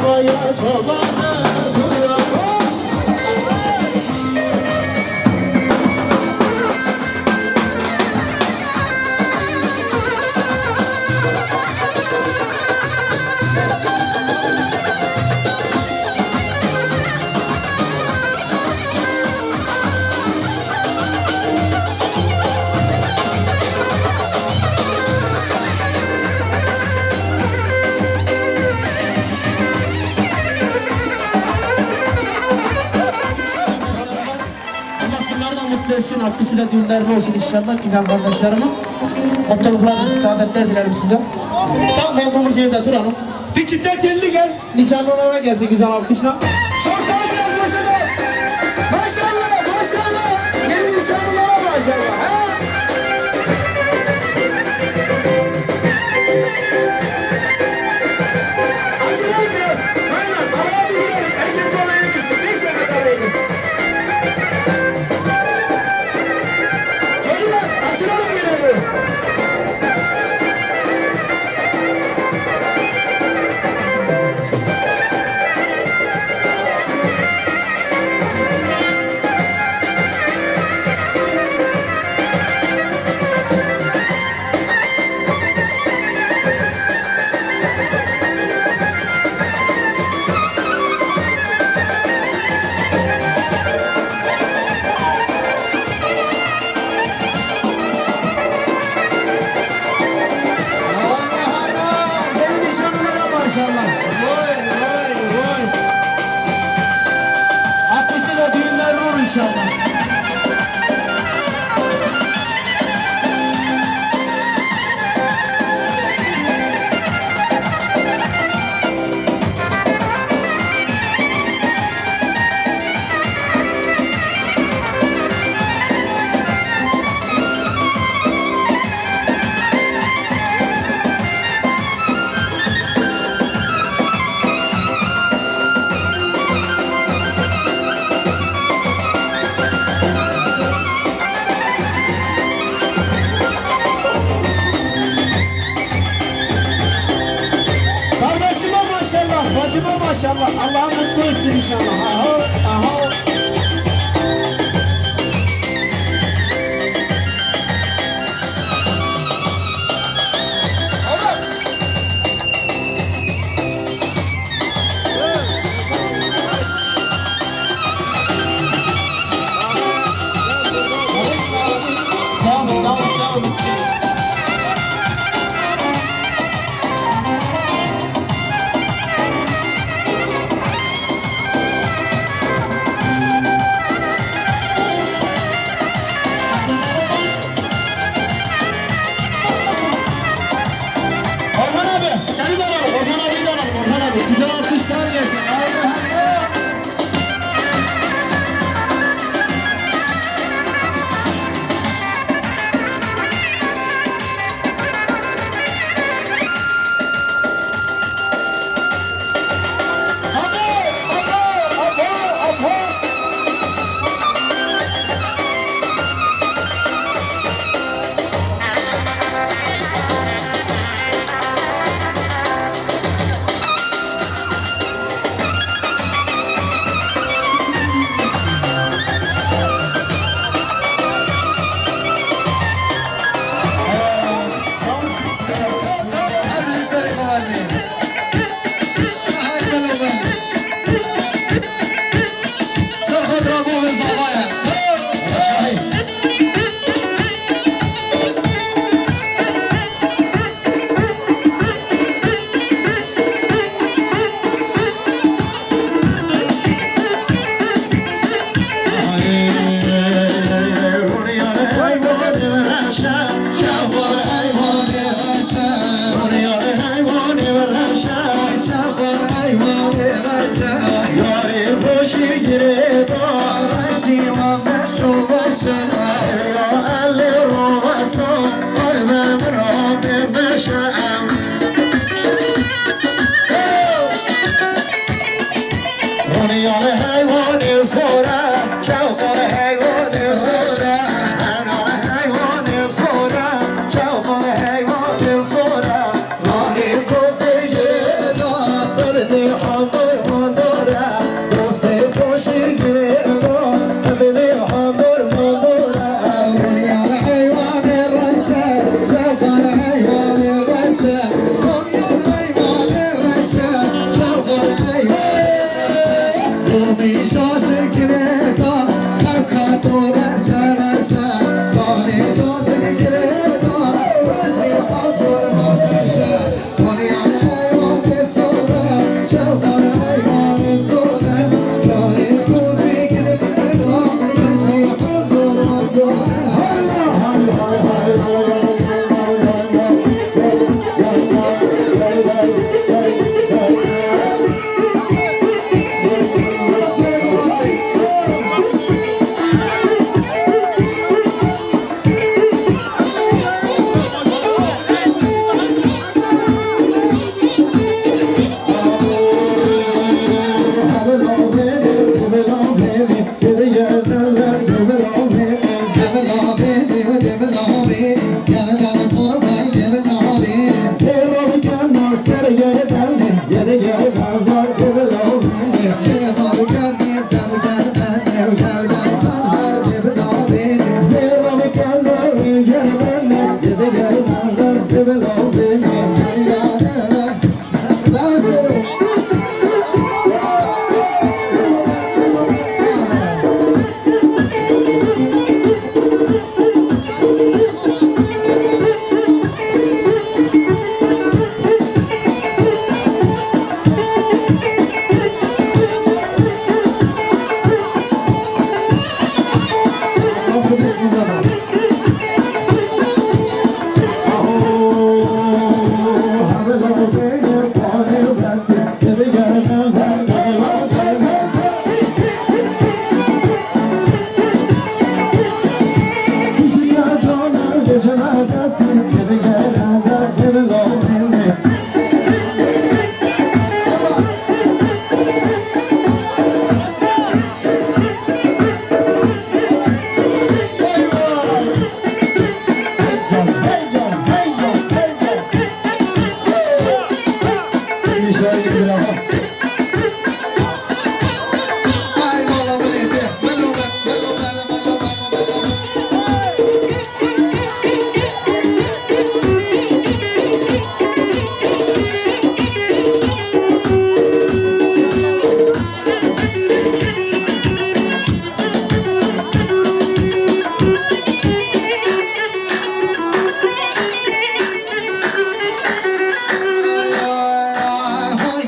Çabaya çabaya de düğünleriniz olsun inşallah güzel kardeşlerimin. Mutluluklar, saadetler dilerim size. Tam koltuğumuz yerde duralım. Dikimden kendi gel. Nişanlı olarak gelsin güzel alkışla.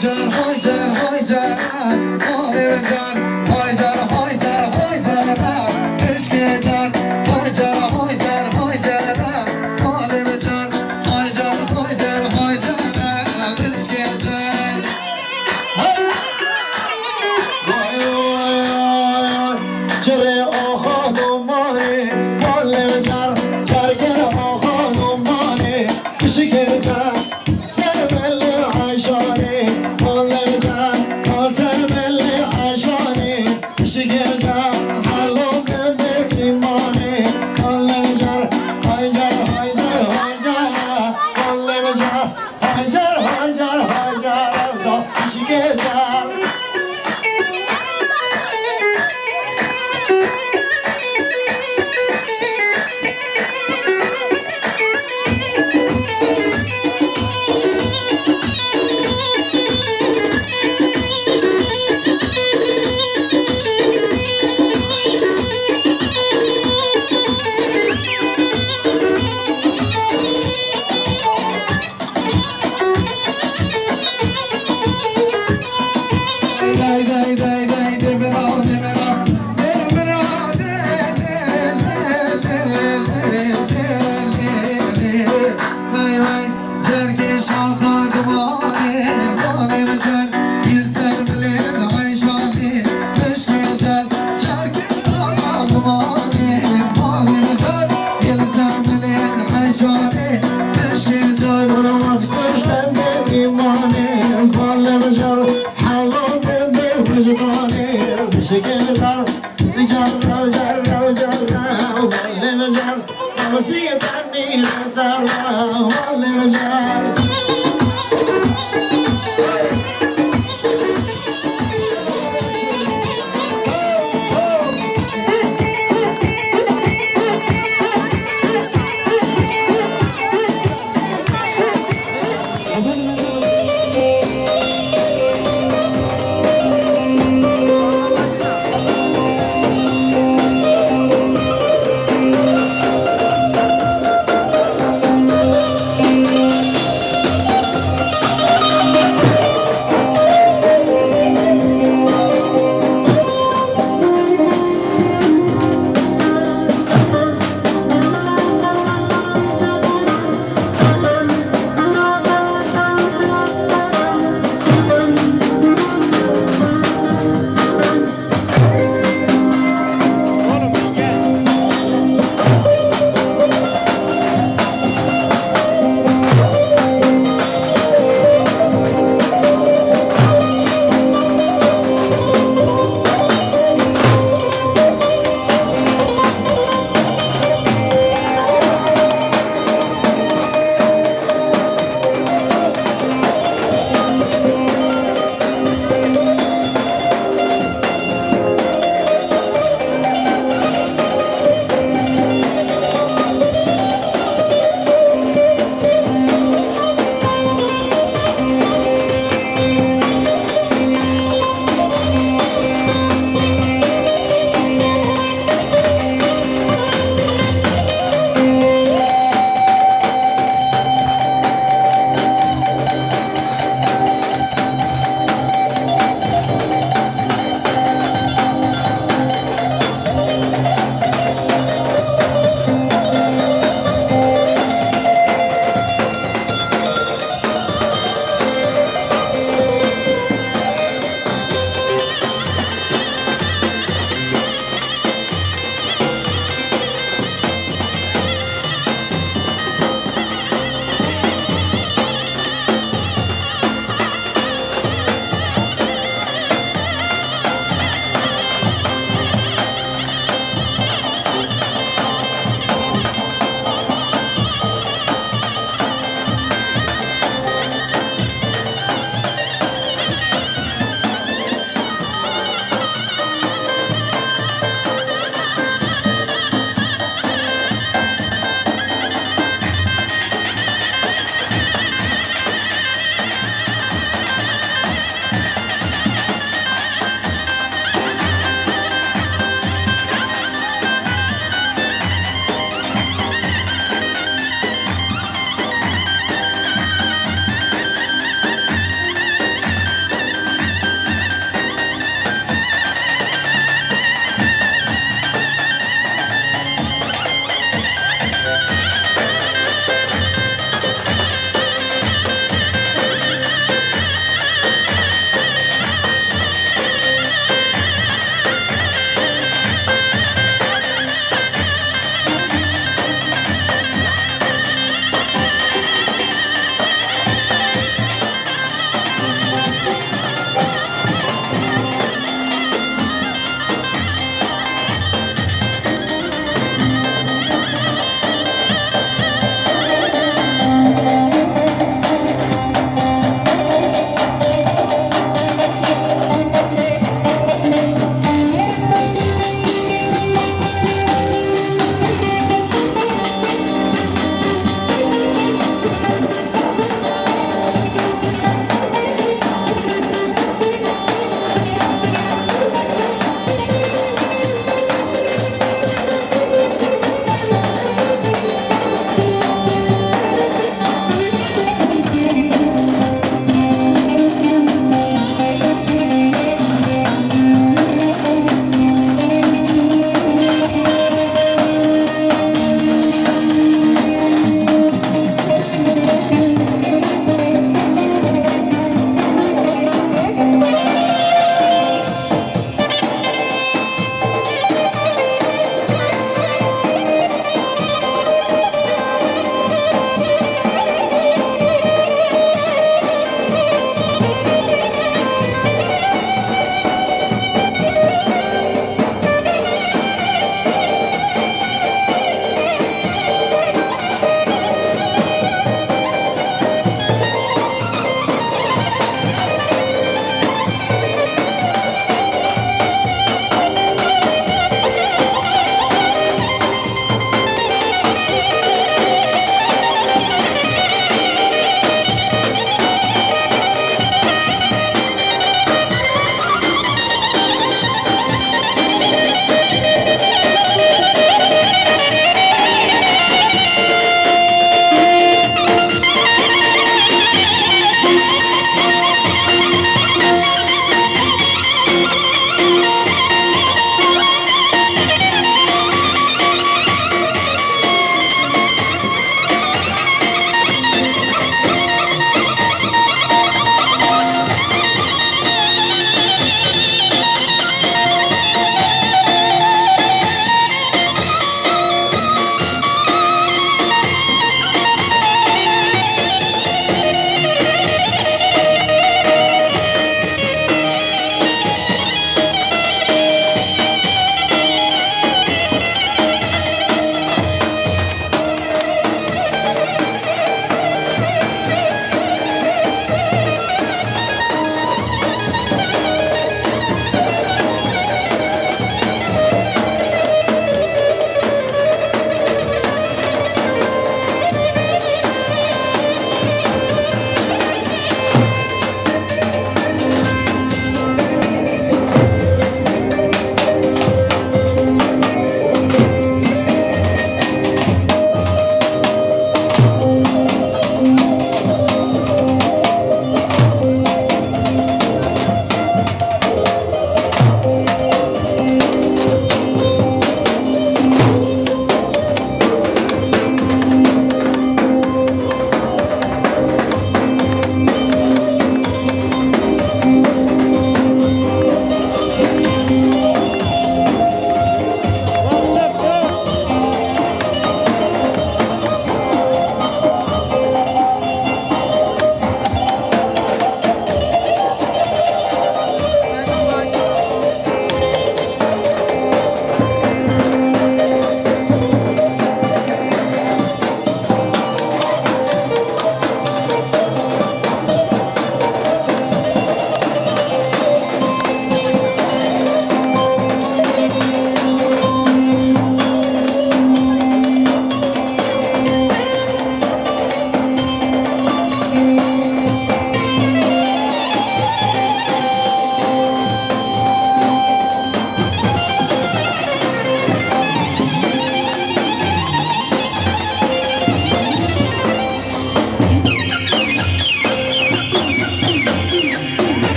这红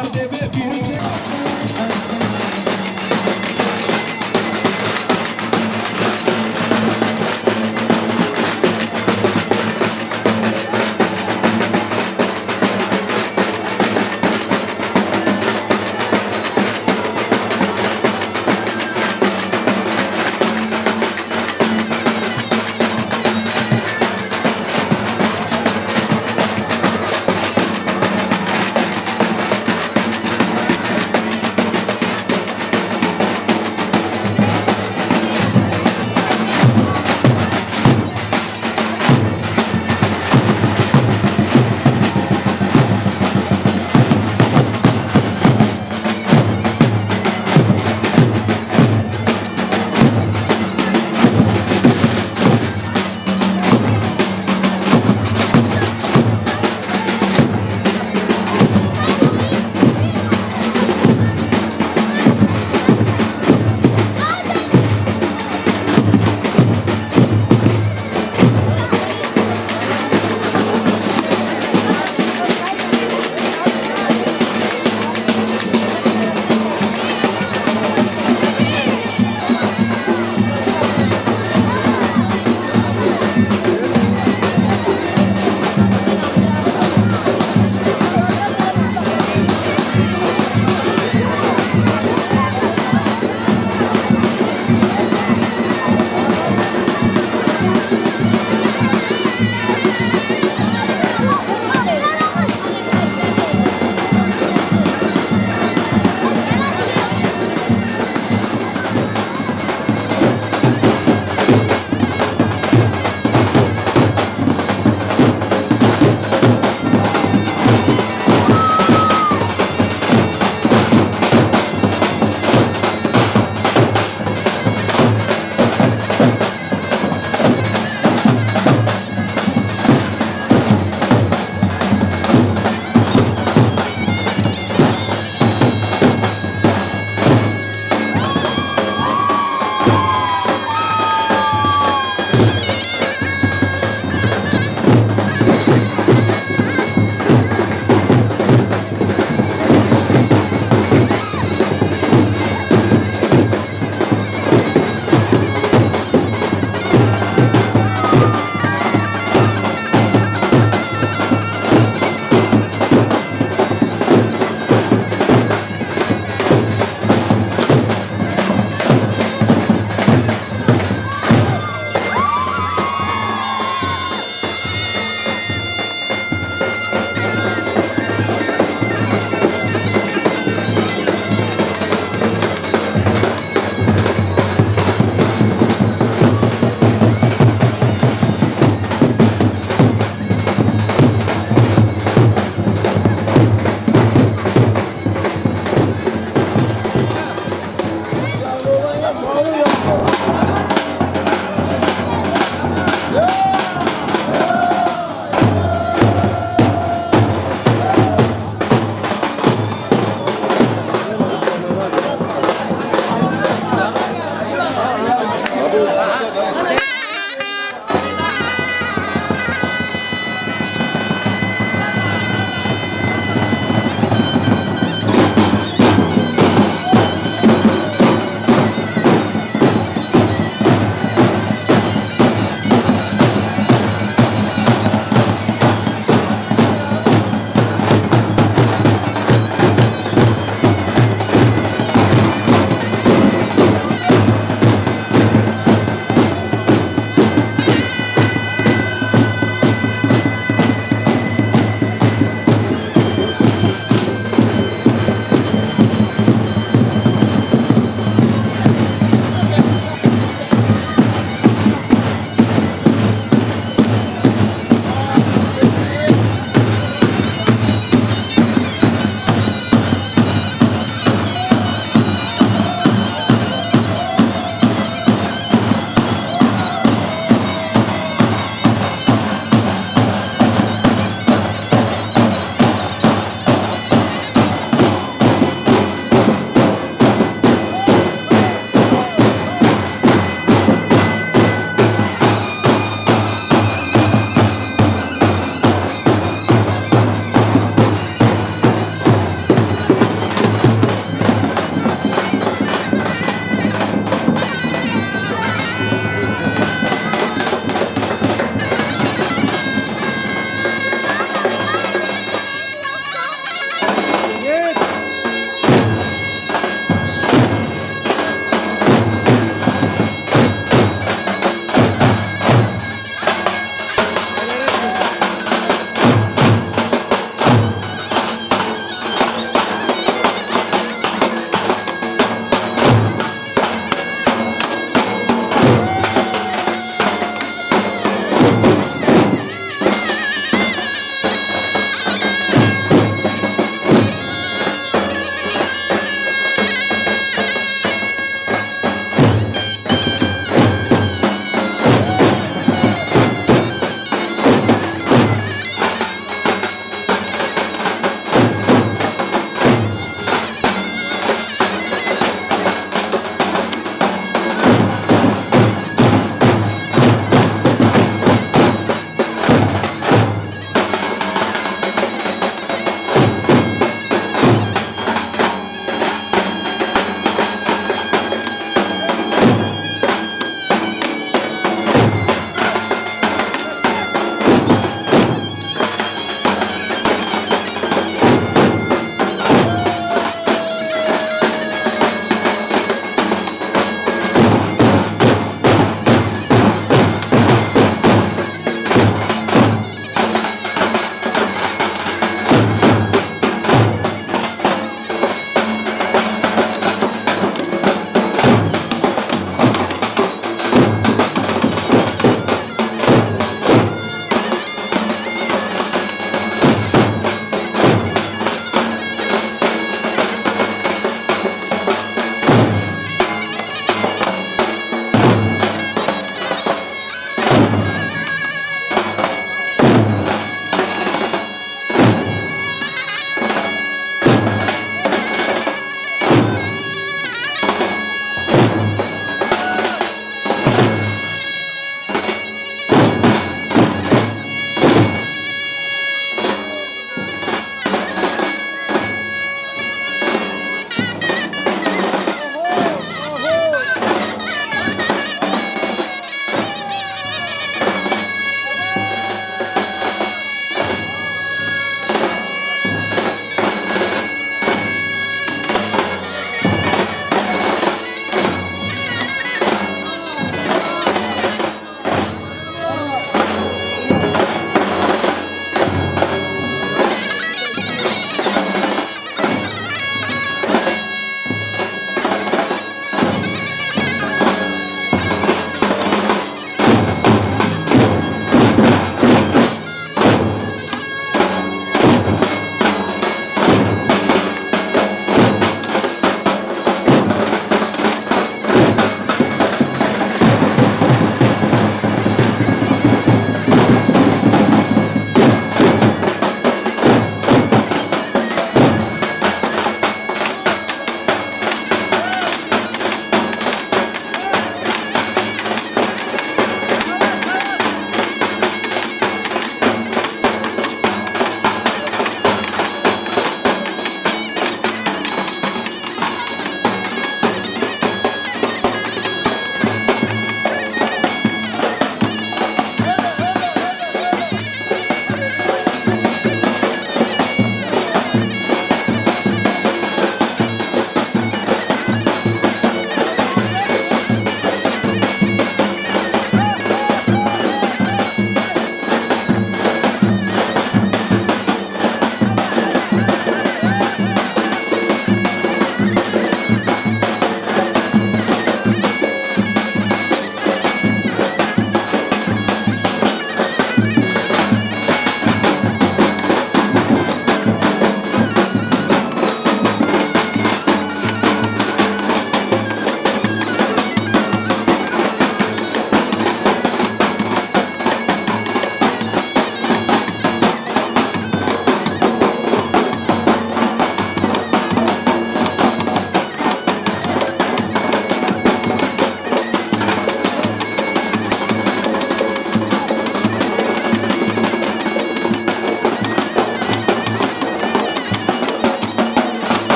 Allah'a emanet